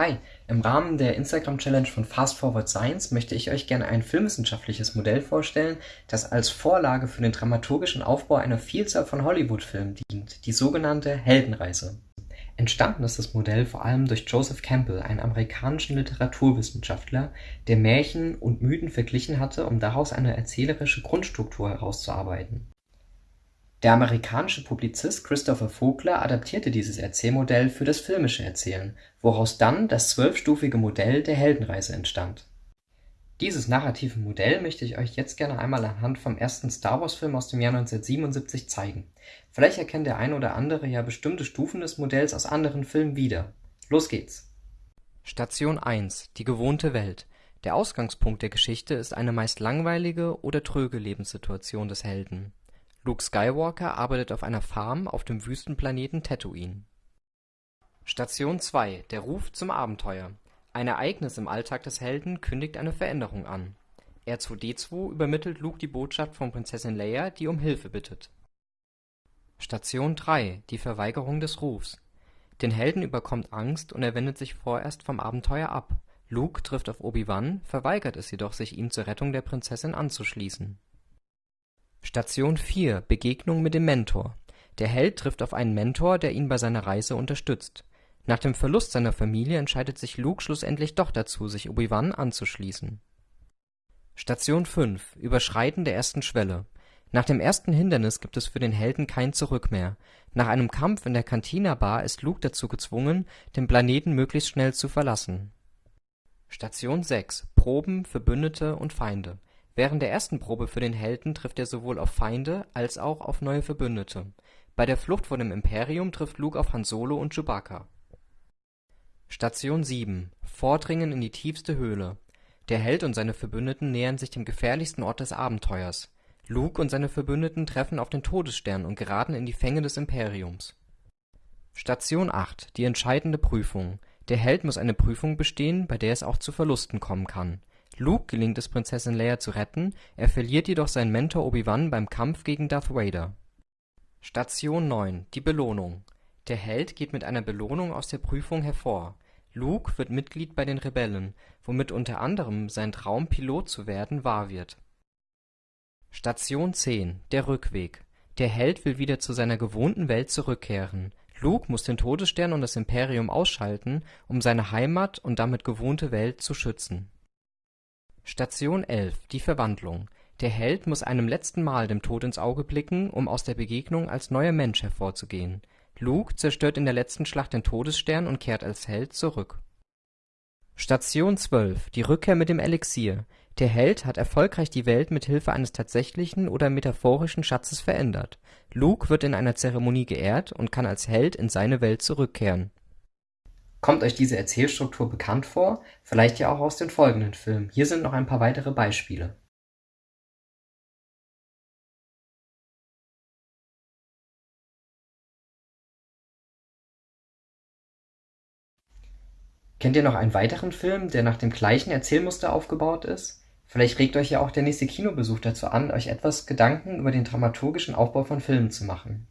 Hi, im Rahmen der Instagram-Challenge von Fast Forward Science möchte ich euch gerne ein filmwissenschaftliches Modell vorstellen, das als Vorlage für den dramaturgischen Aufbau einer Vielzahl von Hollywood-Filmen dient, die sogenannte Heldenreise. Entstanden ist das Modell vor allem durch Joseph Campbell, einen amerikanischen Literaturwissenschaftler, der Märchen und Mythen verglichen hatte, um daraus eine erzählerische Grundstruktur herauszuarbeiten der amerikanische Publizist Christopher Vogler adaptierte dieses Erzählmodell für das filmische Erzählen, woraus dann das zwölfstufige Modell der Heldenreise entstand. Dieses narrative Modell möchte ich euch jetzt gerne einmal anhand vom ersten Star-Wars-Film aus dem Jahr 1977 zeigen. Vielleicht erkennt der ein oder andere ja bestimmte Stufen des Modells aus anderen Filmen wieder. Los geht's! Station 1: Die gewohnte Welt Der Ausgangspunkt der Geschichte ist eine meist langweilige oder tröge Lebenssituation des Helden Luke Skywalker arbeitet auf einer Farm auf dem Wüstenplaneten Tatooine. Station 2: Der Ruf zum Abenteuer Ein Ereignis im Alltag des Helden kündigt eine Veränderung an. R2-D2 übermittelt Luke die Botschaft von Prinzessin Leia, die um Hilfe bittet. Station 3: Die Verweigerung des Rufs Den Helden überkommt Angst und er wendet sich vorerst vom Abenteuer ab. Luke trifft auf Obi-Wan, verweigert es jedoch, sich ihm zur Rettung der Prinzessin anzuschließen Station 4: Begegnung mit dem Mentor Der Held trifft auf einen Mentor, der ihn bei seiner Reise unterstützt. Nach dem Verlust seiner Familie entscheidet sich Luke schlussendlich doch dazu, sich Obi-Wan anzuschließen. Station 5: Überschreiten der ersten Schwelle Nach dem ersten Hindernis gibt es für den Helden kein Zurück mehr. Nach einem Kampf in der Cantina Bar ist Luke dazu gezwungen, den Planeten möglichst schnell zu verlassen. Station 6: Proben, Verbündete und Feinde Während der ersten Probe für den Helden trifft er sowohl auf Feinde als auch auf neue Verbündete. Bei der Flucht vor dem Imperium trifft Luke auf Han Solo und Chewbacca. Station 7: Vordringen in die tiefste Höhle Der Held und seine Verbündeten nähern sich dem gefährlichsten Ort des Abenteuers. Luke und seine Verbündeten treffen auf den Todesstern und geraten in die Fänge des Imperiums. Station 8: Die entscheidende Prüfung Der Held muss eine Prüfung bestehen, bei der es auch zu Verlusten kommen kann Luke gelingt es Prinzessin Leia zu retten, er verliert jedoch seinen Mentor Obi-Wan beim Kampf gegen Darth Vader. Station 9: Die Belohnung Der Held geht mit einer Belohnung aus der Prüfung hervor. Luke wird Mitglied bei den Rebellen, womit unter anderem sein Traum, Pilot zu werden, wahr wird. Station 10: Der Rückweg Der Held will wieder zu seiner gewohnten Welt zurückkehren. Luke muss den Todesstern und das Imperium ausschalten, um seine Heimat und damit gewohnte Welt zu schützen Station 11: Die Verwandlung Der Held muss einem letzten Mal dem Tod ins Auge blicken, um aus der Begegnung als neuer Mensch hervorzugehen. Luke zerstört in der letzten Schlacht den Todesstern und kehrt als Held zurück. Station 12: Die Rückkehr mit dem Elixier Der Held hat erfolgreich die Welt mit Hilfe eines tatsächlichen oder metaphorischen Schatzes verändert. Luke wird in einer Zeremonie geehrt und kann als Held in seine Welt zurückkehren Kommt euch diese Erzählstruktur bekannt vor? Vielleicht ja auch aus den folgenden Filmen. Hier sind noch ein paar weitere Beispiele. Kennt ihr noch einen weiteren Film, der nach dem gleichen Erzählmuster aufgebaut ist? Vielleicht regt euch ja auch der nächste Kinobesuch dazu an, euch etwas Gedanken über den dramaturgischen Aufbau von Filmen zu machen